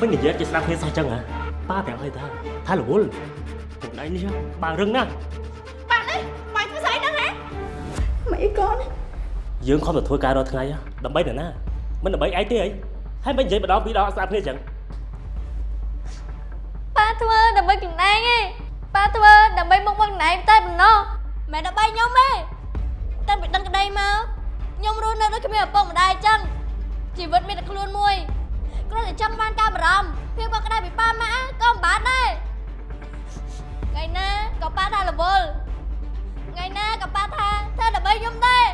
មិននិយាយចេះស្ដាប់គ្នាសោះចឹងហ៎ប៉ាប្រាប់ឲ្យថាថារវល់ខ្លួនឯងនេះបើរឹងណាស់ប៉ានេះបាយធ្វើស្អីហ្នឹងហ៎មិនអីកូនយើងខំតែធ្វើការរាល់ថ្ងៃហ៎ដើម្បីនរណាមិនដើម្បីឯងទេអីហើយមិននិយាយម្ដងពីរដងអត់ស្ដាប់គ្នាចឹងប៉ាធ្វើដើម្បីខ្លួនឯងឯងប៉ាធ្វើដើម្បីមុខមកខ្លួនឯងតែប៉ុណ្ណោះមិនដើម្បីខ្ញុំទេតាំងពីដឹងក្តីមកខ្ញុំរស់នៅដូចគ្មានឪពុកម្ដាយអញ្ចឹងជីវិតមានតែខ្លួនមួយ គ្រាន់តែចង់បានការបារម្ភភាពកក់ក្ដៅពីប៉ាម៉ាក់ក៏មិនបានដែរថ្ងៃណាក៏ប៉ាថារវល់ថ្ងៃណាក៏ប៉ាថាធ្វើដើម្បីខ្ញុំដែរ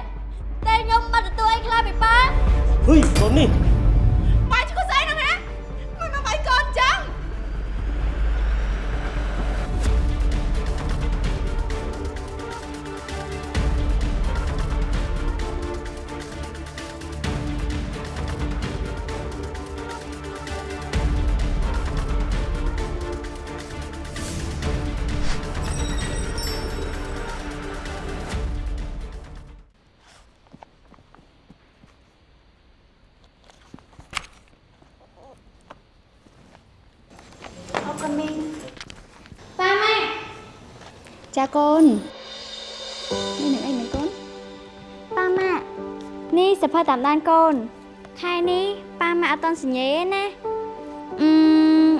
តែខ្ញុំមិនទទួលអីខ្លះពីប៉ាហុយកូននេះបាយឈ្មោះស្អីហ្នឹងហ៎មិនមកបាយកូនចឹង ចាកូននេះនឹងអីមិនកូនប៉ាម៉ាក់នេះសភៅតាមដានកូនខែនេះប៉ាម៉ាក់អត់តន់សញ្ញេទេណាអឺម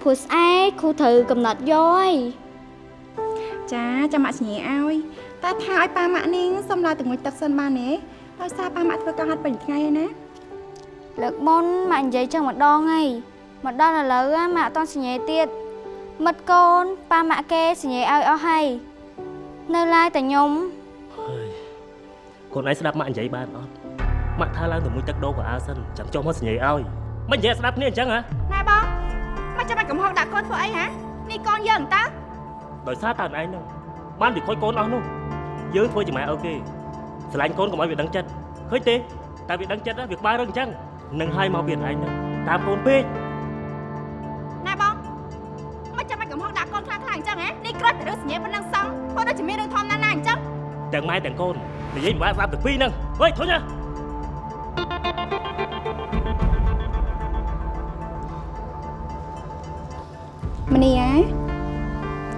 ព្រោះស្អែកគ្រូត្រូវកំណត់យកហើយចាចាំម៉ាក់សញ្ញាឲ្យតែថាឲ្យប៉ាម៉ាក់នាងសុំឡាយទឹកមួយទឹកសិនបានទេដោយសារប៉ាម៉ាក់ធ្វើការហាត់ពេញថ្ងៃហើយណាលើកមុនម៉ាក់និយាយចឹងម្ដងហើយមកដល់ឥឡូវ á ម៉ាក់អត់តន់សញ្ញេទៀត មិត្តកូនប៉ាម៉ាក់គេសញ្ញេឲ្យអស់ហើយនៅឡាយតែខ្ញុំហើយកូនឯងស្ដាប់ម៉ាក់និយាយបានអត់ម៉ាក់ថាឡើងទៅមួយទឹកដោក៏អើសិនចាំចុះមកសញ្ញេឲ្យមិននិយាយស្ដាប់គ្នាអញ្ចឹងហ៎ណែបងមកចាំបាច់កំហុសដាក់កូនធ្វើអីហ៎នេះកូនយើងតើដោយសារតើឯងហ្នឹងបានវិខូចកូនអស់នោះយើងធ្វើជាម៉ែអូខេស្រឡាញ់កូនកុំឲ្យវាដឹងចិត្តឃើញទេតែវាដឹងចិត្តណាវាក្បាលរឹងអញ្ចឹងនឹងឲ្យមកវាឯងហ្នឹងតាមកូនពេក មកចាំបាច់កំហុសដាក់កូនខ្លាំងខ្លាំងអញ្ចឹងហ៎នេះគ្រាន់តែរឿងសញ្ញាប៉ុណ្ណឹងសោះធ្វើដូចជាមានរឿងធំណាស់ណាអញ្ចឹងទាំងម៉ែទាំងកូននិយាយមិនបានស្ដាប់ទាំងពីរហ្នឹងហុយធុញណាមនីអា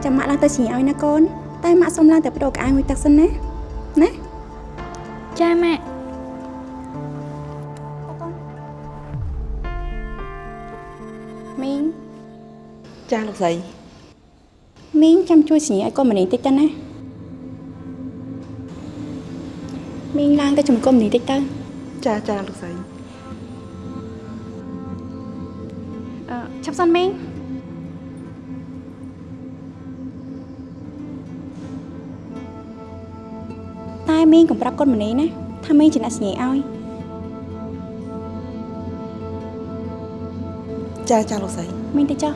ចាំម៉ាក់ឡើងទៅសញ្ញាឲ្យណាកូន តែម៉ាក់សុំឡើងទៅបដូរកាអាយមួយទឹកសិនណាណាចាម៉ាក់មីងចាលោកស្រី មីងចាំជួយសញ្ញាឲ្យកូនមនីតិចទៅណាមីងឡើងទៅចំកុំមនីតិចទៅចាចាលោកស្រីអឺឆាប់សិនមីងតែមីងកុំប្រាប់កូនមនីណាថាមីងជាអ្នកសញ្ញាឲ្យចាចាលោកស្រីមីងទៅចុះ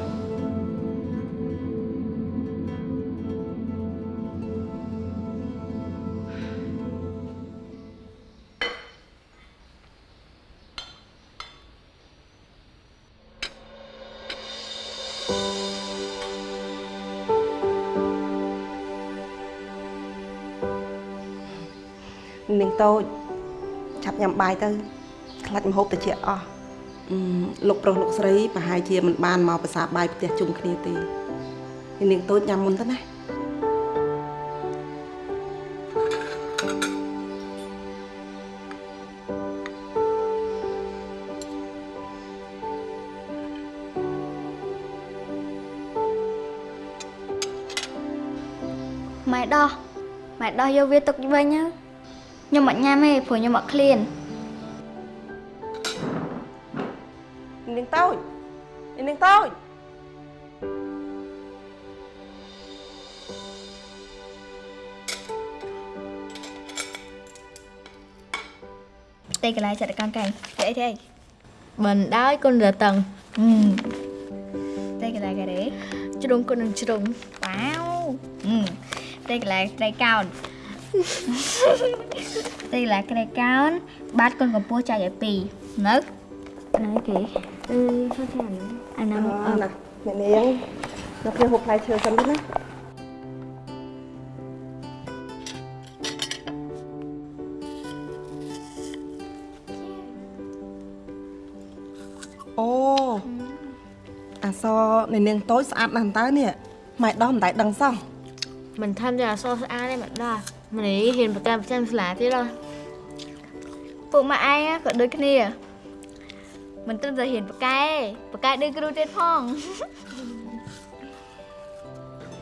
នាងតូចឆាប់ញ៉ាំបាយទៅខ្លាច់ម្ហូបតិចអស់អឺលោកប្រុសលោកស្រីប្រហែលជាមិនបានមកប្រសាបាយផ្ទះជុំគ្នាទេនាងតូចញ៉ាំមុនទៅណាម៉ែដោះម៉ែដោះយកវាទុកវិញទៅ ខ្ញុំអត់ញ៉ាំទេព្រោះខ្ញុំអត់ឃ្លាននាងតូចនាងតូចទេកន្លែងចាត់កង្កែងទេអីទេមិនដោយគុណរតឹងទេកន្លែងកែទេជ្រុងគុណនឹងជ្រុងវ៉ាវទេកន្លែងត្រីកោណ ទេកន្លែងត្រីកោណបាតគុណកម្ពស់ចែកឲ្យពីរនៅណៃគេអឺចូលចាំអាណាអឺណាអ្នកនាងយកគ្នាហូបផ្លែឈើសិនទៅណាអូអាសនៃនាងតូចស្អាតណាស់តើនេះម៉ែដោះមិនដែលដឹងសោះ Mình tham gia so ស្អាតទេមិន ដា mình ấy hiện ប្រកាន់ប្រចាំស្លាទៀតហ៎ពួកម៉ាក់ឯងក៏ដូចគ្នាមិនត្រឹមតែហ៊ានប្រកែប្រកែដូចគ្រូទៀតផង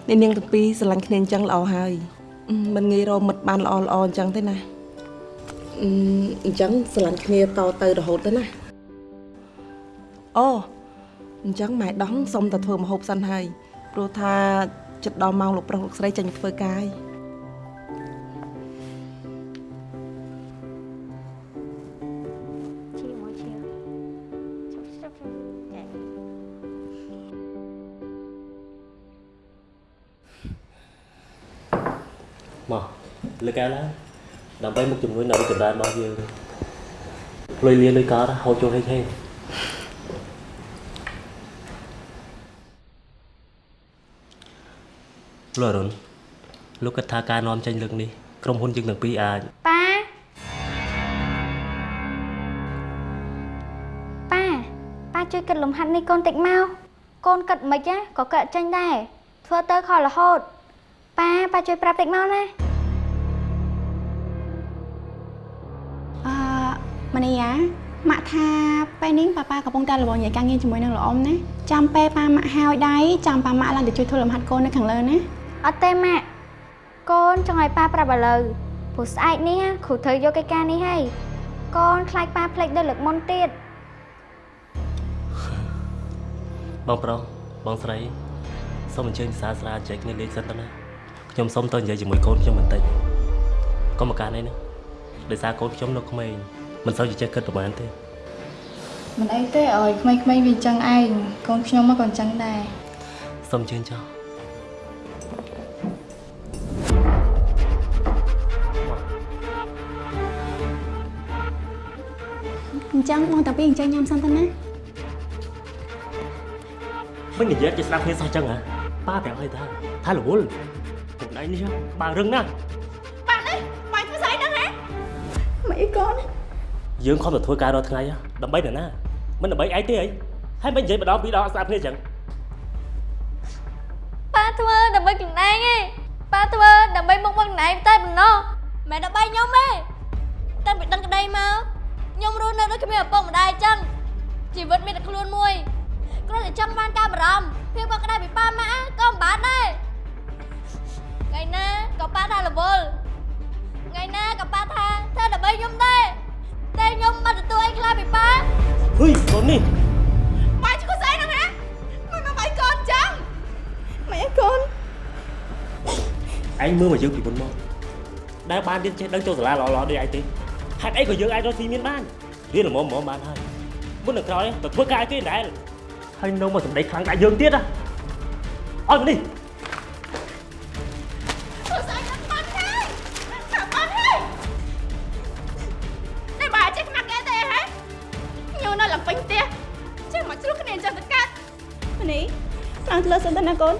នេះនាងទាំងពីរស្រឡាញ់គ្នាអញ្ចឹងល្អហើយអឺមិនងាយរកមិត្តបានល្អល្អអញ្ចឹងទេណាអឺអញ្ចឹងស្រឡាញ់គ្នាតទៅរហូតទៅណាអូអញ្ចឹងម៉ែដោះសុំតែធ្វើមហូបសិនហើយព្រោះថាចិត្តដល់ម៉ោងលោកប្រុសលោកស្រីចេញទៅធ្វើការហើយ មកលើកែឡើងដើម្បីមុខជំនួយនៅចម្រើនរបស់យើងលុយលាលុយកោហៅចូលហេងហេងលោកអរុនលោកគិតថាការនាំចេញលើកនេះក្រុមហ៊ុនយើងទាំងពីរអាចប៉ាប៉ាប៉ាជួយគិតលំហាត់នេះកូនតិចមកកូនគិតមិនណាក៏គិតចេញដែរធ្វើទៅខលរហូត ប៉ាប៉ាជួយប្រាប់តិចមកណាអឺម៉នីយ៉ាម៉ាក់ថាពេលនេះប៉ាប៉ាកំពុងតែរវល់និយាយការងារជាមួយនឹងលោកអ៊ំណាចាំពេលប៉ាម៉ាក់ហើយដៃចាំប៉ាម៉ាក់ឡើងទៅជួយធ្វើលំហាត់កូននៅខាងលើណាអត់ទេម៉ាក់កូនចង់ឲ្យប៉ាប្រាប់ឥឡូវព្រោះស្អែកនេះគ្រូត្រូវយកកិច្ចការនេះហើយកូនខ្លាចប៉ាភ្លេចដល់លើកមុនទៀតបងប្រុសបងស្រីសូមអញ្ជើញសាស្ត្រាចែកគ្នាលេខសិនទៅណា ខ្ញុំសូមទៅនិយាយជាមួយកូនខ្ញុំបន្តិចកុំមកការនេះណាដោយសារកូនខ្ញុំនៅក្មេងមិនសូវជាចេះគិតប្រហែលទេមិនអីទេឲ្យក្មេងៗវាអញ្ចឹងឯងកូនខ្ញុំមកក៏អញ្ចឹងដែរសូមអញ្ជើញចុះអញ្ចឹងបងតាពីរអញ្ចឹងញ៉ាំសិនទៅណាមិននិយាយជាស្ដាប់គ្នាសោះអញ្ចឹងហ៎ប៉ាប្រាប់ឲ្យថាថារវល់ពួក ឯងនេះបើរឹងណាស់បាយធ្វើស្អីហ្នឹងហ៎មិនអីកូនយើងខំតែធ្វើការរាល់ថ្ងៃហ៎ដើម្បីនរណាមិនដើម្បីឯងទេអីហើយមិននិយាយម្ដងពីរដងអត់ស្ដាប់គ្នាអញ្ចឹងប៉ាធ្វើដើម្បីខ្លួនឯងឯងប៉ាធ្វើដើម្បីមុខមកខ្លួនឯងតែប៉ុណ្ណោះមិនមែនដើម្បីខ្ញុំទេតាំងពីដឹងក្តីមកខ្ញុំរស់នៅដូចគ្មានឪពុកម្ដាយអញ្ចឹងជីវិតមានតែខ្លួនមួយគ្រាន់តែចង់បានការបារម្ភភាពកក់ក្ដៅពីប៉ាម៉ាក់ក៏មិនបានដែរ ថ្ងៃណាក៏ប៉ាថារវល់ថ្ងៃណាក៏ប៉ាថាធ្វើដើម្បីខ្ញុំដែរតែខ្ញុំមិនទទួលអីខ្លះពីប៉ាហ៊ុយកូននេះបាយធ្វើស្អីហ្នឹងហ៎មិនមកបាយកូនអញ្ចឹងមិនអីកូនឯងមើលមកយើងពីមុនមកដែលបានរៀនចេះដឹងចូលសាលាល្អៗដូចឯងទេហេតុអីក៏យើងអាចរកស៊ីមានបានរៀនល្មមល្មមបានហើយមុននឹងក្រោយទៅធ្វើការឲ្យគេដដែលហើយនៅមកសម្ដីខ្លាំងដាក់យើងទៀតណាអត់មកនេះ កូន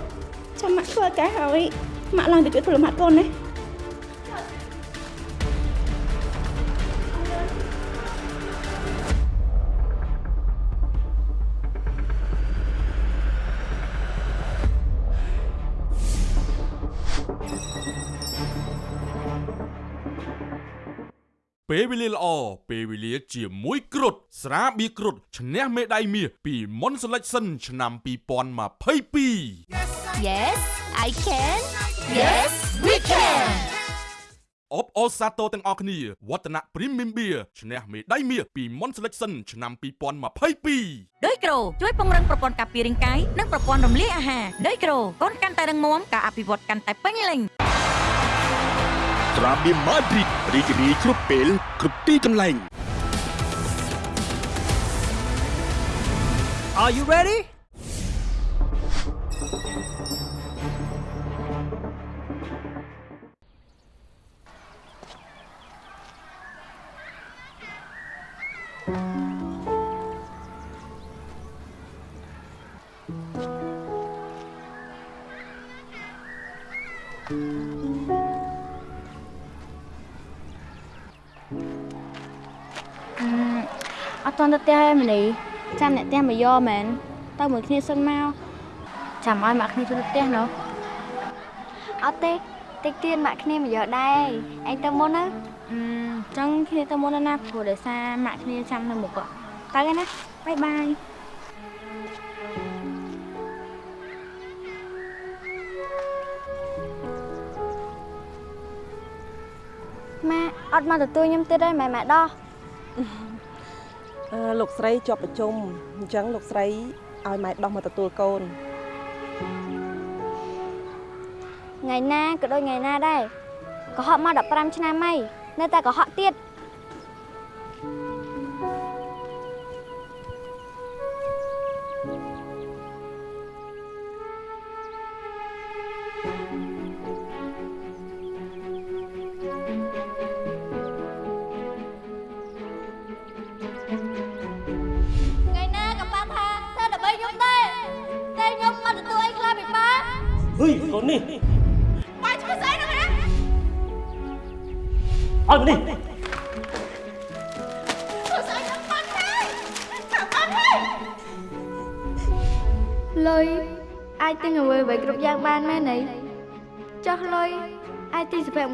ចាំម៉ាក់ធ្វើការហើយម៉ាក់ឡើងទៅជួយធ្វើលំហាត់កូនណា ពេលវេលាល្អពេលវេលាជាមួយគ្រុតស្រាបៀរគ្រុតឈ្នះមេដាយមាសពីមុន Selection ឆ្នាំ2022 Yes I can Yes we can អបអរសាទរទាំងអស់គ្នាវឌ្ឍនៈ Premium Beer ឈ្នះមេដាយមាសពីមុន Selection ឆ្នាំ2022ដីក្រូជួយពង្រឹងប្រព័ន្ធការពាររាងកាយនិងប្រព័ន្ធរំលាយអាហារដីក្រូកូនកាន់តែរឹងមាំការអភិវឌ្ឍកាន់តែពេញលេញ ត្រាបៀមម៉ាឌ្រីតរីករាយគ្រប់ពេលគ្រប់ទីកន្លែង Are you ready? ផ្ទះទេមនីចាំអ្នកផ្ទះមកយកមែនទៅមួយគ្នាសិនមកចាំឲ្យម៉ាក់គ្នាទៅផ្ទះណោះអត់ទេតិចទៀតម៉ាក់គ្នាមកយកដែរឯងទៅមុនណាអឺចឹងគ្នាទៅមុនណាព្រោះដោយសារម៉ាក់គ្នាចាំនៅមុខទៅឯណាបាយបាយម៉ាក់អត់មកទទួលខ្ញុំទៀតទេម៉ែម៉ែដោះអឺ លោកស្រីជាប់ប្រជុំអញ្ចឹងលោកស្រីឲ្យម៉ែដោះមកទទួលកូនថ្ងៃណាក៏ដូចថ្ងៃណាដែរកុហកមក15ឆ្នាំហើយនៅតែកុហកទៀត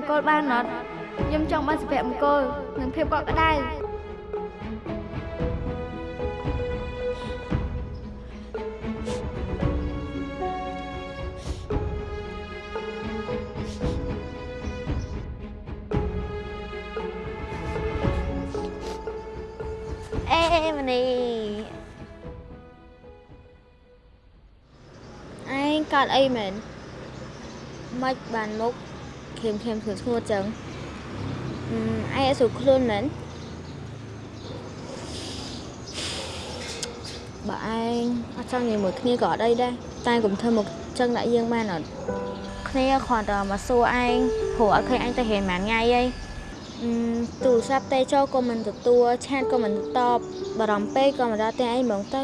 ង្គលបានអត់ខ្ញុំចង់បានសម្ភារៈមង្គលនិងភាពកក់ក្ដៅអេមនីឯងកាត់អីមែនមិនបានមុខ ខៀមខៀមស្ងួតស្ងួតចឹងអឺឯងអត់ស្រួលខ្លួនមែនបើឯងអត់ចង់និយាយមួយគ្នាក៏អត់អីដែរតែកុំធ្វើមកចឹងដាក់យើងបានអត់គ្នាគ្រាន់តែមកសួរឯងព្រោះអត់ឃើញឯងទៅរៀនប៉ុន្មានថ្ងៃអីអឺទូរស័ព្ទទេចូលក៏មិនទទួលឆាតក៏មិនតបបារម្ភពេកក៏មិនដល់ផ្ទះឯងហ្មងទៅ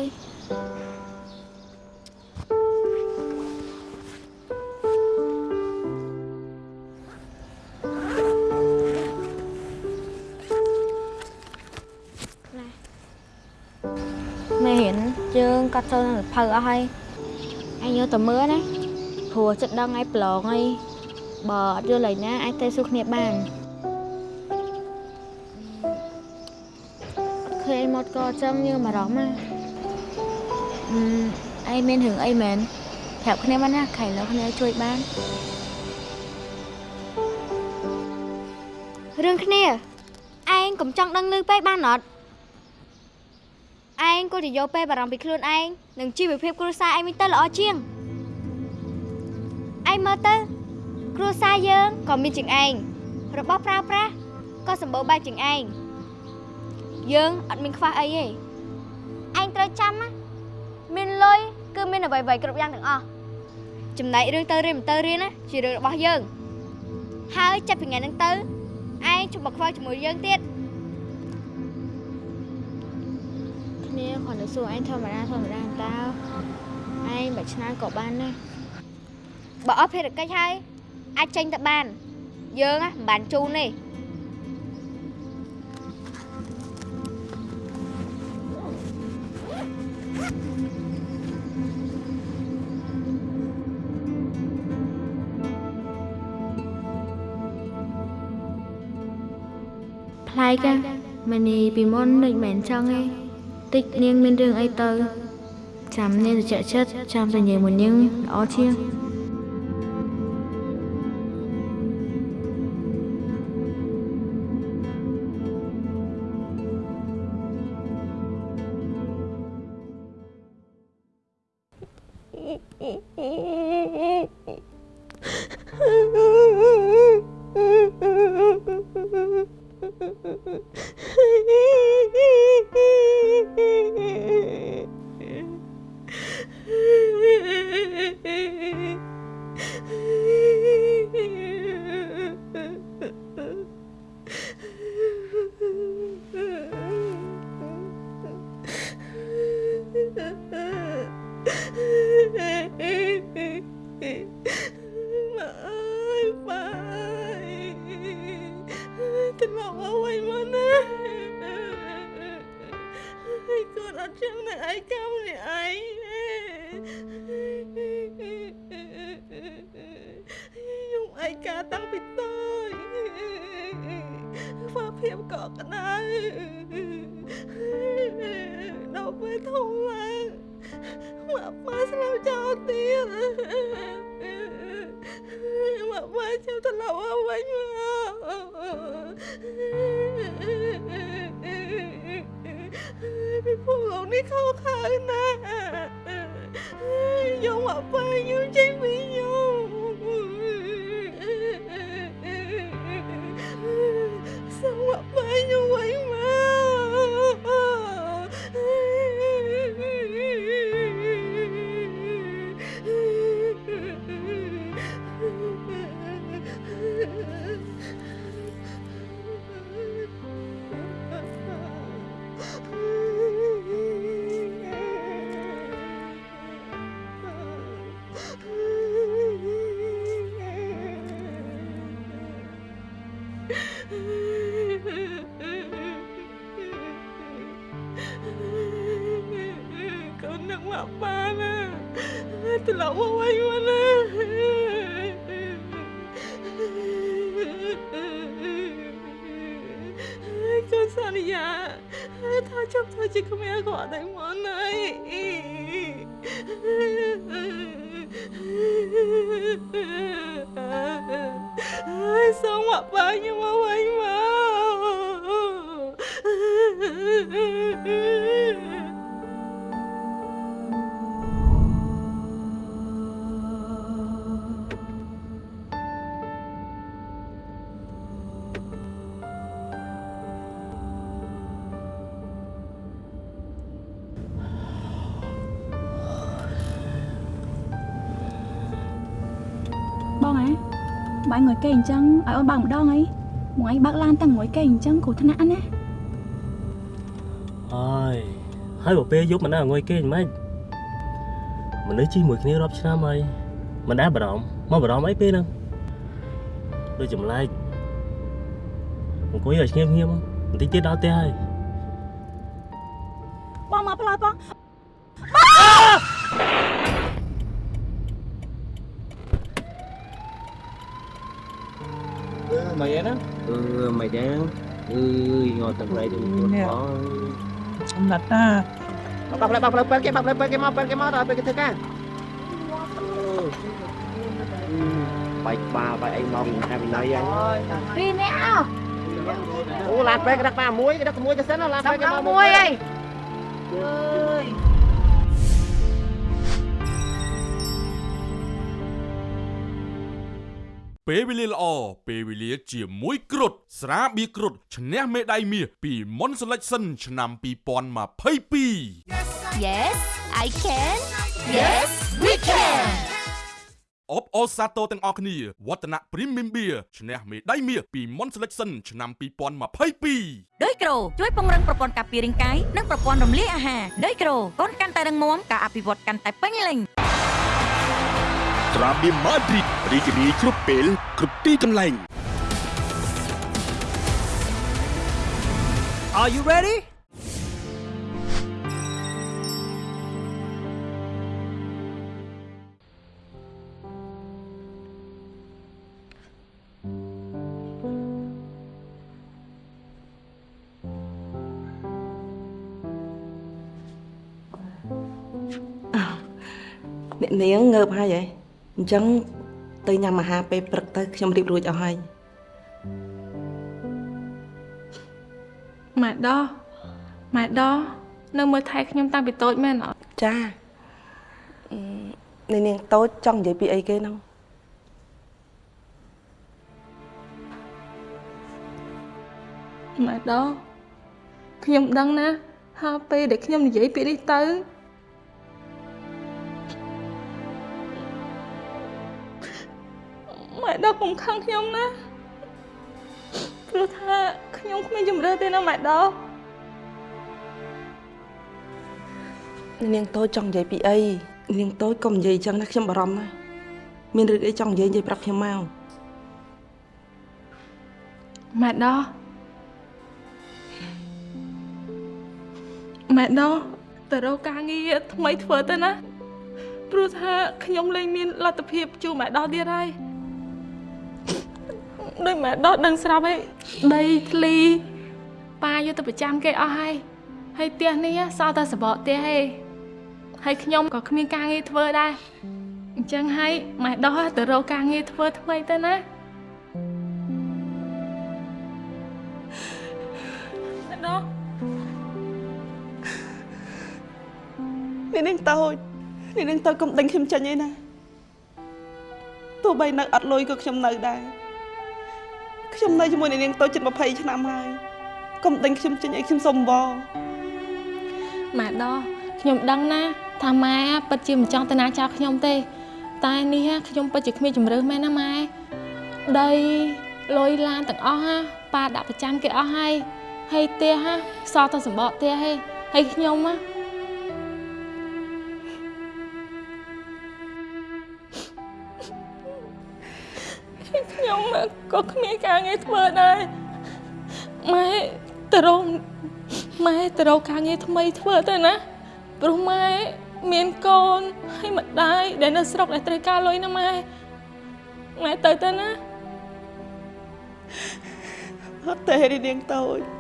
យើងកាត់ចូលនឹងភៅអស់ហើយអញយកទៅមើលណាព្រោះចិត្តដឹងឯងប្រឡងអីបើអត់យល់ឯណាអាចទៅសួរគ្នាបានអត់ឃើញមកក៏អញ្ចឹងយើងបារម្ភណាអឺឯងមានរឿងអីមែនប្រាប់គ្នាបានណាខៃលើគ្នាជួយបានរឿងគ្នាឯងកុំចង់ដឹងលឺពេកបានអត់ ឯងគួរតែយកពេលបារម្ភពីខ្លួនឯងនិងជីវភាពគ្រួសារឯងវិញទៅល្អជាងឯងមើលទៅគ្រួសារយើងក៏មានជាងឯងរបស់ប្រើប្រាស់ក៏សម្បូរបែបជាងឯងយើងអត់មានខ្វះអីទេឯងត្រូវចាំណាមានលុយគឺមានអ្វីៗគ្រប់យ៉ាងទាំងអស់ចំណែករឿងទៅរៀនមិនទៅរៀនណាជារឿងរបស់យើងហើយចាប់ពីថ្ងៃហ្នឹងទៅឯងជុំមកខ្វល់ជាមួយយើងទៀត គ្នាគ្រាន់តែសួរឯងធម្មតាធម្មតាតើឯងបើឆ្នើក៏បានដែរបើអស់ភារកិច្ចហើយអាចចេញទៅបាន យើងណាមិនបានជូនទេប្លែកម៉ែនេះពីមុនដូចមិនចង់ទេ តិចនាងមានរឿងអីទៅចាំនាងទៅចាក់ចិ លទៀតមកប៉ាចាំត្រឡប់មកវិញមកពីពួកលោកនេះខុសខើណាស់យក សន្យាថាចង់ធ្វើជាក្មេងគាត់តែមកណៃសូមមកប៉ាខ្ញុំមកវិញមក គេអញ្ចឹងឲ្យអូនបើកម្ដងអីមកអីបើកឡានតាំងងុយគេអញ្ចឹងគ្រោះថ្នាក់ណាហើយហើយបើពេលយប់មិនដែរងុយគេមិនម៉េចមនុស្សជិះមួយគ្នារាប់ឆ្នាំហើយមិនដែរបារម្ភមកបារម្ភអីពេលហ្នឹងដូចចម្លែកអង្គុយឲ្យស្ងៀមស្ងៀមបន្តិចទៀតដល់ផ្ទះហើយ mày vậy đó ừ mày vậy ừ ngồi tầm đây đừng buồn bỏ Ông lật à bọc lại bọc lại bên cái bọc lại bên cái móc bên cái móc rồi bên cái thứ ca bạch bà bạch anh mong hai mình nói vậy Đi nè ô lạt bên cái đất ba muối cái đất muối cho sến nó lạt bên cái Xong móc muối ấy ơi ពេល វេលាល្អពេលវេលាជាមួយគ្រុតស្រាបៀរគ្រុតឈ្នះមេដាយមាសពីមុន Selection ឆ្នាំ2022 Yes I can Yes we can អបអូសាទរទាំងអស់គ្នាវឌ្ឍនៈ Premium Beer ឈ្នះមេដាយមាសពីមុន Selection ឆ្នាំ2022ដោយក្រូជួយពង្រឹងប្រព័ន្ធការពាររាងកាយនិងប្រព័ន្ធរំលាយអាហារដោយក្រូកូនកាន់តែរឹងមាំការអភិវឌ្ឍកាន់តែពេញលេញ ត្រាបៀម៉ាឌ្រីតរីករាយគ្រប់ពេលគ្រប់ទីកន្លែង Are you ready? អ្នកនាងងើបហើយហ៎ អញ្ចឹងទៅញ៉ាំអាហារពេលព្រឹកទៅខ្ញុំរៀបរួចអស់ហើយម៉ែដោះម៉ែដោះនៅមើលថែខ្ញុំតាំងពីតូចមែនអត់ចាអឺអ្នកនាងតូចចង់និយាយពីអីគេហ្នឹងម៉ែដោះខ្ញុំដឹងណាហើយពេលដែលខ្ញុំនិយាយពាក្យនេះទៅ ម៉ែដោះកុំខឹងខ្ញុំណាព្រោះថាខ្ញុំគ្មានជំរឿទេណាម៉ែដោះអ្នកនាងតូចចង់និយាយពីអីអ្នកនាងតូចកុំនិយាយអញ្ចឹងណាខ្ញុំបារម្ភណាស់មានរឿងអីចង់និយាយនិយាយប្រាប់ខ្ញុំមកម៉ែដោះម៉ែដោះទៅរកការងារថ្មីធ្វើទៅណាព្រោះថាខ្ញុំលែងមានលទ្ធភាពជួបម៉ែដោះទៀតហើយ ដោយម៉ែដោះដឹងស្រាប់ហើយដីធ្លីប៉ាយកទៅប្រចាំគេអស់ហើយហើយផ្ទះនេះសល់តែសបកផ្ទះឯងហើយខ្ញុំក៏គ្មានការងារធ្វើដែរអញ្ចឹងហើយម៉ែដោះទៅរកការងារធ្វើថ្មីទៅណាម៉ែដោះនេះនឹងតូចនេះនឹងតូចកុំដេញខ្ញុំចេញឯណាទោះបីនៅអត់លុយក៏ខ្ញុំនៅដែរ ខ្ញុំនៅជាមួយនឹងនាងតូចជិត20ឆ្នាំហើយកុំដេញខ្ញុំចេញអីខ្ញុំសុំវម៉ែដោះខ្ញុំដឹងណាថាម៉ែពិតជាមិនចង់ទៅណាចោលខ្ញុំទេ តែនេះខ្ញុំពិតជាគ្មានជំរឿសមែនណាម៉ែដីលុយឡានទាំងអស់ណាប៉ាដាក់ប្រចាំគេអស់ហើយហើយផ្ទះណាសល់តែសម្បកផ្ទះហើយហើយខ្ញុំណា ខ្ញុំក៏គ្មានការងារធ្វើដែរម៉ែទៅរកម៉ែទៅរកការងារថ្មីធ្វើទៅណាព្រោះម៉ែមានកូនហើយម្ដាយដែលនៅស្រុកដែលត្រូវការលុយណាម៉ែម៉ែទៅទៅណាអត់ទេនេះនាងតូច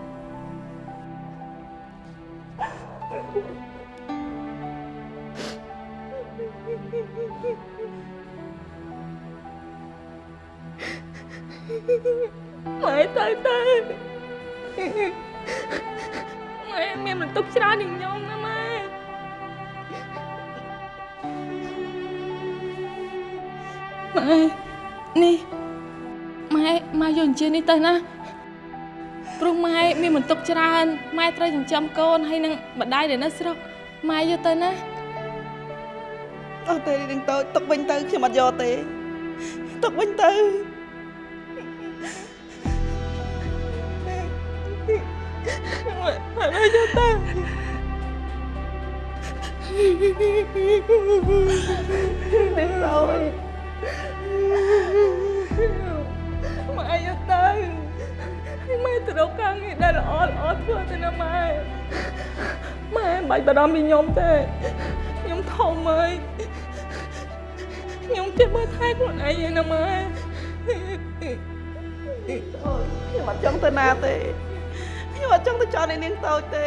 ជើញនេះទៅណាព្រោះម៉ែមានបន្ទុកច្រើនម៉ែត្រូវចិញ្ចឹមកូនហើយនឹងម្ដាយដែលនៅស្រុកម៉ែយកទៅណាអត់ទេនាងតូចទុកវិញទៅខ្ញុំអត់យកទេទុកវិញទៅម៉ែម៉ែយកទៅនាង តូចម៉ែយកទៅម៉ែទៅរកការងារដែលល្អល្អធ្វើទៅណាម៉ែម៉ែមិនបាច់បារម្ភពីខ្ញុំទេខ្ញុំធំហើយខ្ញុំចេះមើលថែខ្លួនឯងឯណាម៉ែខ្ញុំអត់ចង់ទៅណាទេខ្ញុំអត់ចង់ទៅចោលនាងតូចទេ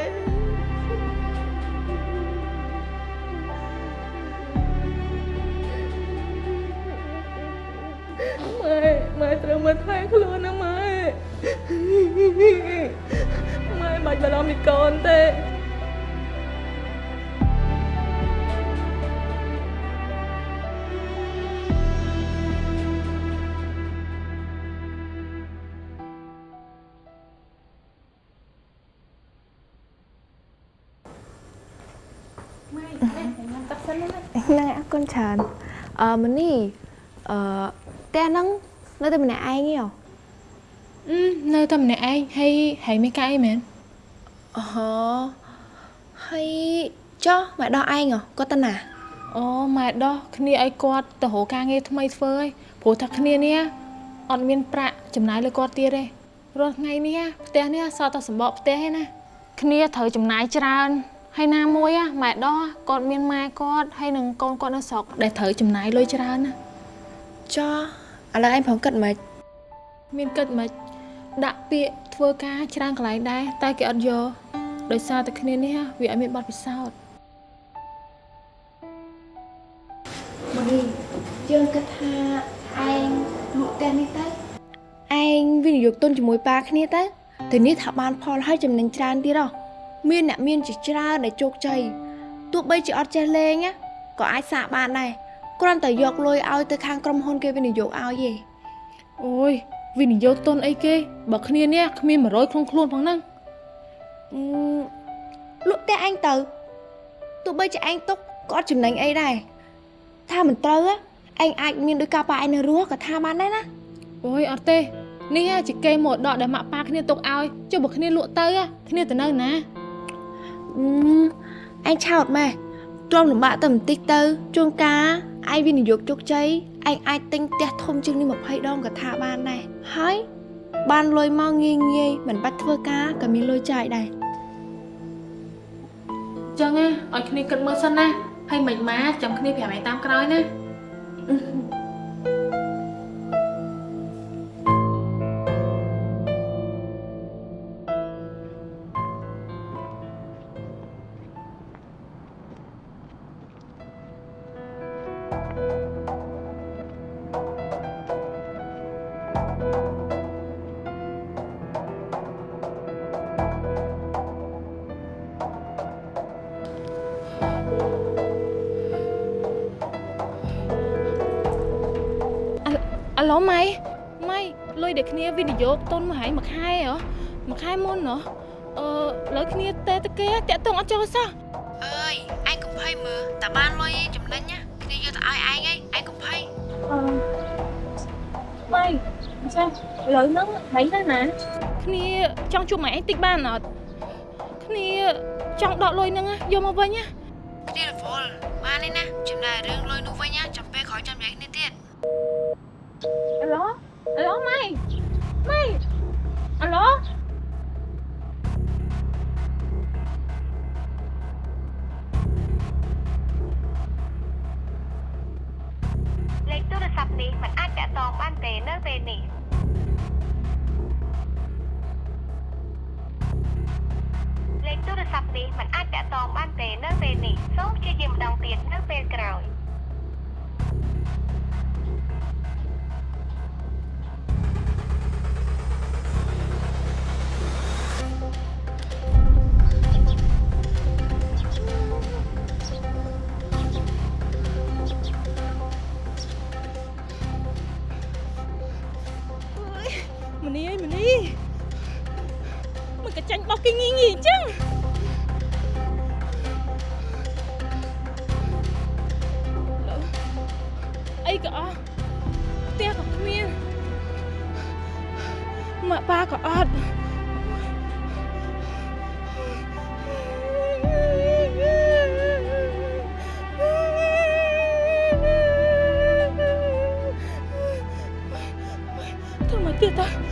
ម៉ែម៉ែត្រូវមើលថែខ្លួនណាម៉ែម៉ែមិនបាច់បារម្ភពីកូនទេហ្នឹងអរគុណច្រើនអឺមនីអឺផ្ទះហ្នឹង នៅតែម្នាក់ឯងទេហ៎អឺនៅតែម្នាក់ឯងហើយហើយមានការអីមែនអូហើយចុះម៉ែដោះឯងហ៎គាត់ទៅណាអូម៉ែដោះគ្នាឲ្យគាត់ទៅរកការងារថ្មីធ្វើហើយព្រោះថាគ្នានេះអត់មានប្រាក់ចំណាយលើគាត់ទៀតទេរាល់ថ្ងៃនេះផ្ទះនេះសល់តែសម្បកផ្ទះឯណាគ្នាត្រូវចំណាយច្រើនហើយណាមួយម៉ែដោះគាត់មានម៉ែគាត់ហើយនឹងកូនគាត់នៅស្រុកដែលត្រូវចំណាយលុយច្រើនណាចុះ ឥឡូវឯងប្រហែលគិតមិនមានគិតមិនដាក់ពាក្យធ្វើការច្រើនកន្លែងដែរតែគេអត់យកដោយសារតែគ្នានេះវាអត់មានបទពិសោធន៍មនីយើងគិតថាឯងលក់ផ្ទះនេះទៅឯងវិនិយោគទុនជាមួយប៉ាគ្នាទៅទៅនេះថាបានផលហើយចំណេញច្រើនទៀតហ៎មានអ្នកមានជាច្រើនដែលជោគជ័យទោះបីជាអត់ចេះលេងណាក៏អាចសាកបានដែរ គ្រាន់តែយកលុយឲ្យទៅខាងក្រុមហ៊ុនគេវិនិយោគឲ្យទេអូយវិនិយោគទុនអីគេ បើគ្នានេះគ្មាន100ក្នុងខ្លួនផងហ្នឹងអឺលក់ផ្ទះឯងទៅទោះបីជាឯងទុកក៏អត់ចំណេញអីដែរថាមិនត្រូវហ៎ឯងអាចមានដោយការប៉ាឯងនៅរស់ក៏ថាបានដែរណាអូយអត់ទេនេះជាគេមរតកដែលម៉ាក់ប៉ាគ្នាទុកឲ្យចុះបើគ្នាលក់ទៅគ្នាទៅនៅណាអឺឯងឆោតម៉ែ ទ្រាំលំបាកទៅបន្តិចទៅជួនកាលឯងវិនិយោគជោគជ័យឯងអាចទិញផ្ទះធំជាងនេះ20ដងក៏ថាបានដែរហើយបានលុយមកងាយងាយមិនបាច់ធ្វើការក៏មានលុយចាយដែរចឹងណាឲ្យគ្នាគិតមើលសិនណាហើយមិនម៉ាចាំគ្នាប្រាប់ឯងតាមក្រោយណា វិនិយោគទុនមកហើយមួយខែហ៎មួយខែមុនហ៎អឺលើគ្នាតែតគេតាក់ទងអត់ចូលសោះអើយឯងកុំភ័យមើលតាបានលុយឯងចំណេញណាគ្នាយកទៅឲ្យឯងឯងឯងកុំភ័យអឺម៉ៃអញ្ចឹងឥឡូវហ្នឹងម៉ៃទៅណាគ្នាចង់ជួបម៉ែឯងតិចបានអត់គ្នាចង់ដកលុយហ្នឹងណាយកមកវិញណាគ្នារវល់បានទេណាចំណាយរឿងលុយនោះវិញណាចាំពេលក្រោយចាំនិយាយគ្នាទៀតអាឡូអាឡូម៉ៃ ម៉ៃអាឡូលេខទូរស័ព្ទនេះមិនអាចតាក់ទងបានទេនៅពេលនេះលេខទូរស័ព្ទនេះមិនអាចតាក់ទងបានទេនៅពេលនេះសូមព្យាយាមម្ដងទៀតនៅពេលក្រោយ មនីមិនក៏ចាញ់បោះគេងីងីអញ្ចឹងអីក៏អស់ផ្ទះក៏គ្មានម៉ាក់ប៉ាក៏អត់ធ្វើមកទៀតតា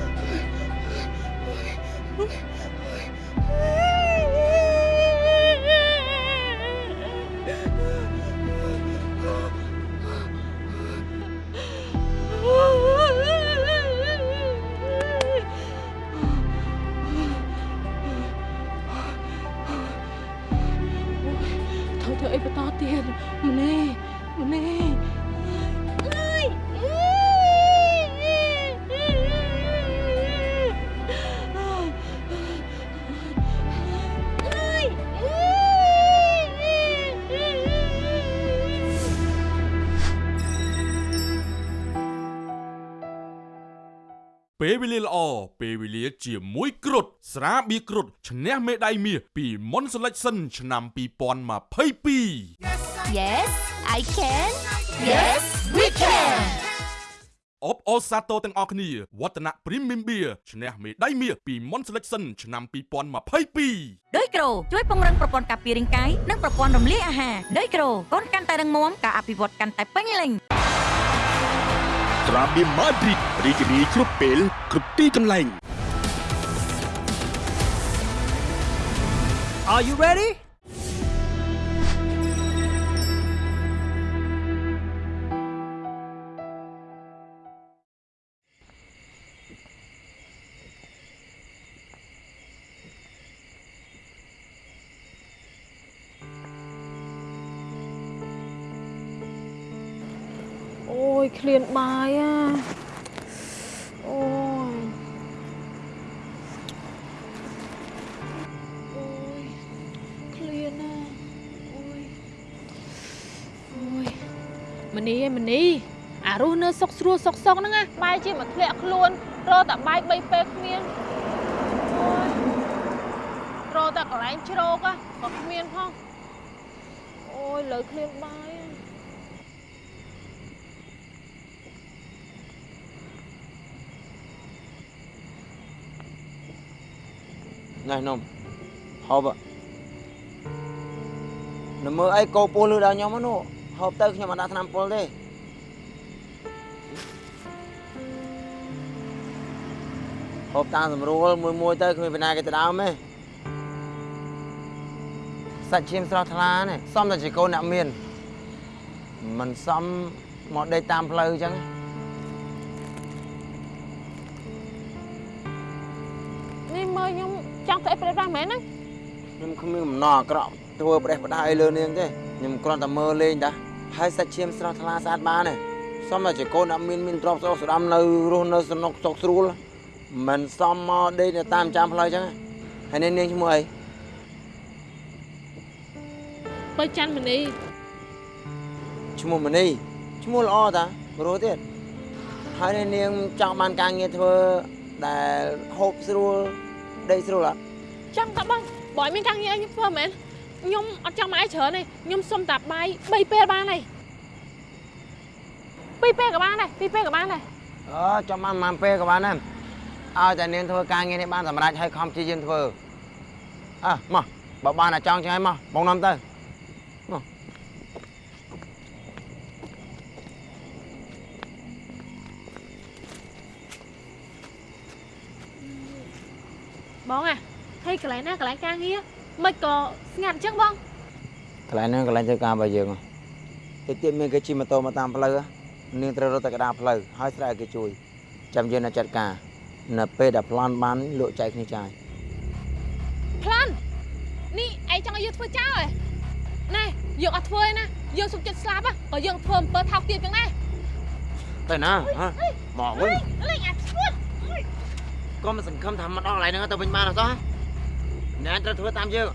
ពេលវេលាល្អពេលវេលាជាមួយគ្រុតស្រាបៀរគ្រុតឈ្នះមេដាយមាសពីមុន Selection ឆ្នាំ2022 Yes I can Yes we can អបអរសាទរទាំងអស់គ្នាវឌ្ឍនៈ Premium Beer ឈ្នះមេដាយមាសពីមុន Selection ឆ្នាំ2022ដោយក្រូជួយពង្រឹងប្រព័ន្ធការពាររាងកាយនិងប្រព័ន្ធរំលាយអាហារដោយក្រូកូនកាន់តែរឹងមាំការអភិវឌ្ឍកាន់តែពេញលេញ ត្រាបៀមម៉ាឌ្រីតរីករាយគ្រប់ពេលគ្រប់ទីកន្លែង Are you ready? ឃ្លានបាយអាអូយអូយឃ្លានណាអូយអូយមនីឯងមនីអារស់នៅសុកស្រួលសុកសុកហ្នឹងណាបាយជាមកធ្លាក់ខ្លួនរកតែបាយ3ពេលគ្មានអូយរកតែកន្លែងជ្រោក á ក៏គ្មានផងអូយលើឃ្លានបាយ អាណែនំហូបនៅមើលអីកោពោះលឺដល់ខ្ញុំហ្នឹងនោះហូបទៅខ្ញុំអត់ដាក់ថ្នាំពុលទេហូបតាមស្រួលមួយមួយទៅគ្មានបណ្ណាគេទៅដើមទេសាច់ឈាមស្រស់ថ្លានេះសមតែជាកូនអ្នកមានមិនសមមកដេកតាមផ្លូវអញ្ចឹង ង់ទៅអីប្រេះប្រាស់មែនណាខ្ញុំគ្មានបំណងអាក្រក់ធ្វើប្រេះផ្ដាយលើនាងទេខ្ញុំគ្រាន់តែមើលលេងតាហើយសាច់ឈាមស្រស់ថ្លាស្អាតបានទេសមតែជាកូនអ្នកមានមានទ្រព្យស្រស់ស្ដាំនៅរស់នៅសំណុកសុខស្រួលមិនសមមកដេកនៅតាមចាំផ្លូវអញ្ចឹងហើយនេះនាងឈ្មោះអីបើច័ន្ទមនីឈ្មោះមនីឈ្មោះល្អតាព្រោះទៀតហើយនេះនាងចង់បានការងារធ្វើដែលហូបស្រួលដេកស្រួលអត់ ចង់តាបងបើឲ្យមានការងារឲ្យខ្ញុំធ្វើមែនខ្ញុំអត់ចង់មកឯច្រើនទេខ្ញុំសុំតែបាយ3ពេលបានហើយ2ពេលក៏បានដែរ2ពេលក៏បានដែរអឺចាំបានប៉ុន្មានពេលក៏បានដែរឲ្យតែនាងធ្វើការងារនេះបានសម្រេចឲ្យខំព្យាយាមធ្វើអើមកបើបានតែចង់ចឹងហើយមកបងនាំទៅមកបងអា ហើយកន្លែងណាកន្លែងការងារមិនក៏ស្ងាត់អញ្ចឹងបងកន្លែងហ្នឹងកន្លែងធ្វើការរបស់យើងហ៎តិចទៀតមានគេជិះម៉ូតូមកតាមផ្លូវហ៎នាងត្រូវរត់ទៅកណ្ដាលផ្លូវហើយស្រែកឲ្យគេជួយចាំយើងនឹងចាត់ការនៅពេលដែលប្លន់បានលក់ចែកគ្នាចាយប្លាន់នេះឯងចង់ឲ្យយើងធ្វើចោលហ៎ណែយើងអត់ធ្វើទេណាយើងសុខចិត្តស្លាប់ហ៎ក៏យើងធ្វើអំពើថោកទាបចឹងដែរទៅណាហ៎មកវិញលេងអាឈួតក៏មិនសង្ឃឹមថាមកដល់កន្លែងហ្នឹងទៅវិញបានអត់សោះ អ្នកត្រូវធ្វើតាមយើង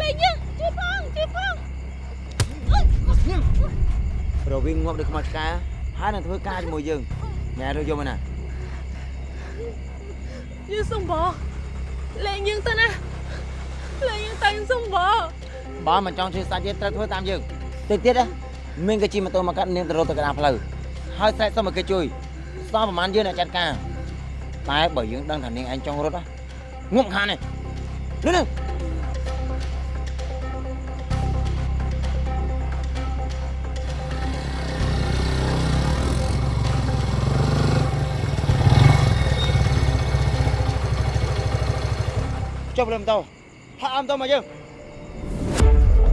លេងយើងជួយផងជួយផងរវាងងាប់ដូចខ្មោចឆ្កែហើយនឹងធ្វើការជាមួយយើងញ៉ែរើយកមកណាយើងសុំបងលេងយើងទៅណាលេងយើងទៅសុំបងបើមិនចង់ជួយសាច់យើងត្រូវធ្វើតាមយើងតិចទៀតណាមានគេជិះម៉ូតូមកកាត់នាងទៅរត់ទៅកណ្ដាលផ្លូវហើយស្រែកសុំឲ្យគេជួយសល់ប្រហែលយើងអ្នកចាត់ការតែបើយើងដឹងថានាងឯងចង់រត់ណា ងប់ខាននេះលឿនទៅចុះភ្លើងម៉ូតូហាក់អមតមកយើង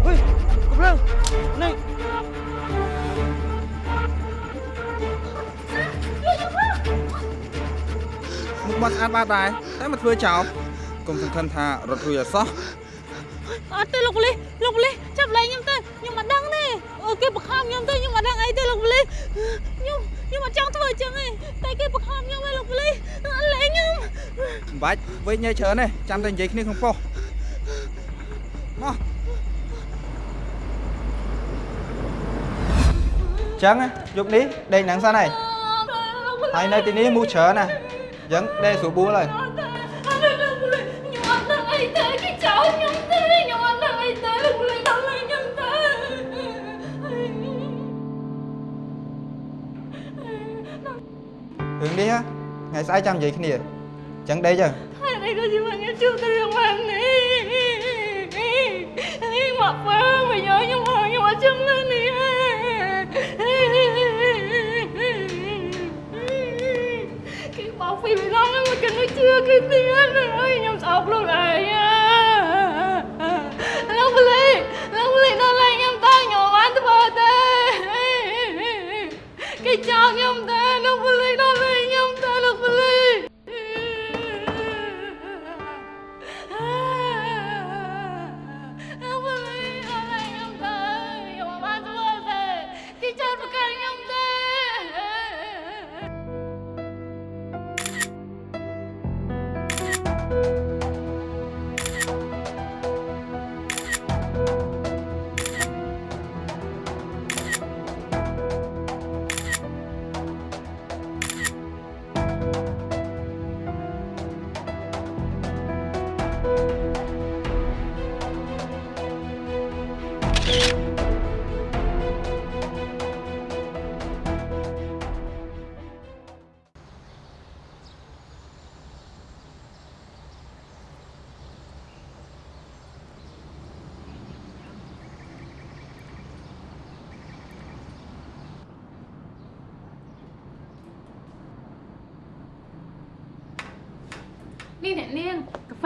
ហុយកំភ្លើងនេះ បាត់ស្អាតបាត់ដែរតែមកធ្វើចោលកុំសង្ឃឹមថារត់រួចអត់សោះអត់ទេលោកប៉ូលីសលោកប៉ូលីសចាប់លេងខ្ញុំទៅខ្ញុំមិនដឹងទេអូគេបង្ខំខ្ញុំទៅខ្ញុំមិនដឹងអីទេលោកប៉ូលីសខ្ញុំខ្ញុំអត់ចង់ធ្វើអញ្ចឹងទេតែគេបង្ខំខ្ញុំឯងលោកប៉ូលីសលេងខ្ញុំមិនបាច់វិញញ៉ៃច្រើនទេចាំតែនិយាយគ្នាក្នុងប៉ុស្តិ៍មកចឹងណាយប់នេះដេកហ្នឹងសិនហើយហើយនៅទីនេះមូសច្រើនណា អញ្ចឹងដេកស្រួលបួលហើយខ្ញុំអត់ដឹងអីទេគេចោលខ្ញុំទេខ្ញុំអត់ដឹង គេមិនជឿគេទៀតហើយខ្ញុំស្អប់ខ្លួនឯងលោកប៉ូលីសលោកប៉ូលីសដល់លេងខ្ញុំតើខ្ញុំអត់ធ្វើទេគេចោលខ្ញុំ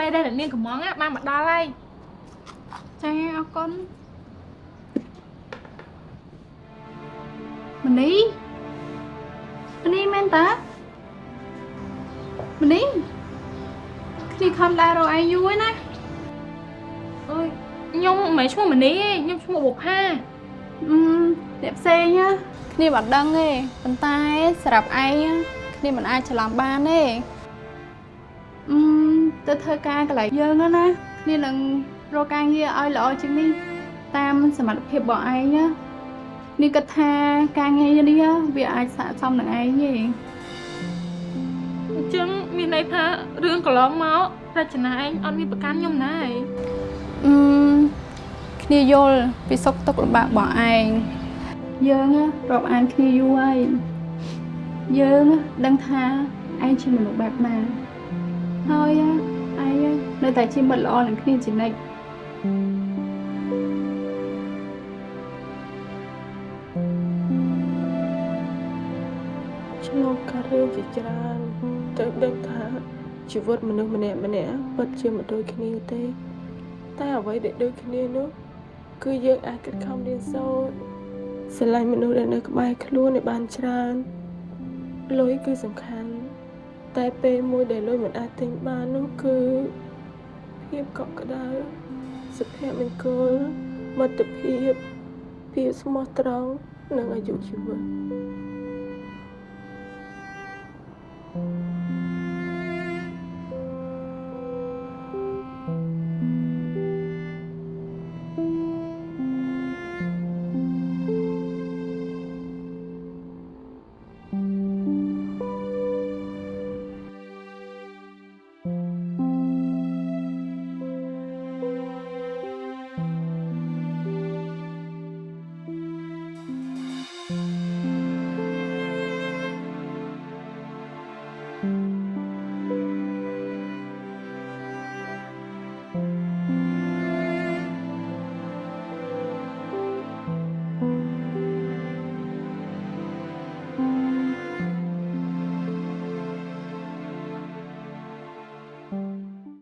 នេះអ្នកនាងកាហ្វេដែលអ្នកនាងកំងបានមកដល់ហើយរគុណមនីមនីមែនតាមនីគ្នាខំដើររកឯងយូរហើយណាអើយខ្ញុំមិនមែនឈ្មោះមនីទេខ្ញុំឈ្មោះបុផាអឺអ្នកផ្សេងណាគ្នាមិនដឹងទេប៉ុន្តែសម្រាប់ឯងណាគ្នាមិនអាចច្រឡំបានទេអឺ ទៅធ្វើការកន្លែងយើងហ្នឹងណាគ្នានឹងរកការងារឲ្យល្អជាងនេះតាមសមត្ថភាពរបស់ឯងណានេះគិតថាការងារនេះវាអាចស័ក្តិសមនឹងឯងទេអញ្ចឹងមានន័យថារឿងកន្លងមករចនាឯងអត់មានប្រកាន់ខ្ញុំណាឯងអឺគ្នាយល់ពីសុខទុក្ខលំបាករបស់ឯងយើងណារាប់អានគ្នាយូរហើយយើងណាដឹងថាឯងជាមនុស្សបែបណា ហើយណាឯងណានៅតែជាមិត្តល្អនឹងគ្នាជានិច្ចឆ្លងកាត់រឿងជាច្រើនទៅដឹងថាជីវិតមនុស្សម្នាក់ម្នាក់ពិតជាមិនដូចគ្នាទេ តែអ្វីដែលដូចគ្នានោះគឺយើងអាចខិតខំរៀនសូត្រស្រឡាញ់មនុស្សដែលនៅក្បែរខ្លួនឲ្យបានច្រើនលុយគឺសំខាន់ តែពេលមួយដែលលុយមិនអាចទិញបាននោះគឺភាពកក់ក្ដៅសុភមង្គលមិត្តភាពភាពស្មោះត្រង់និងអាយុជីវិត